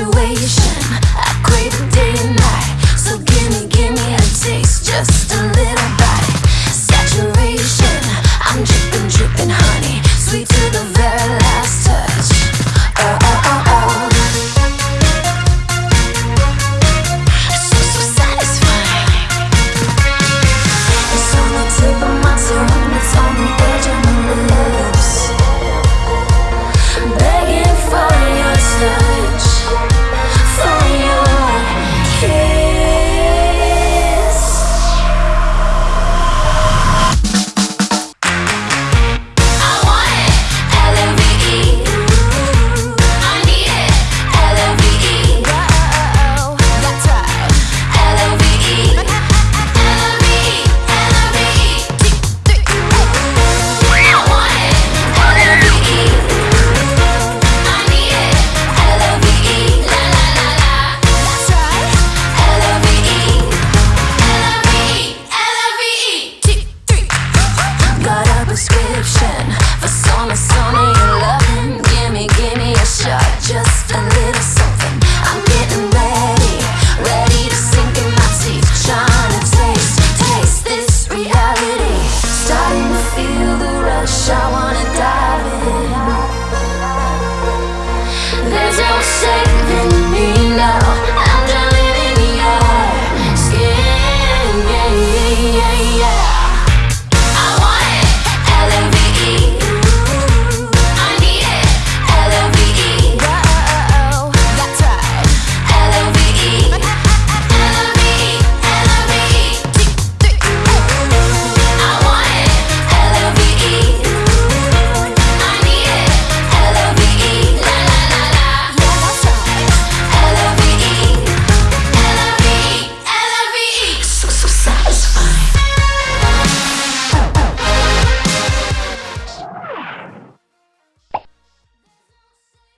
situation. I crave it day and night. So gimme, gimme a taste, just a little saving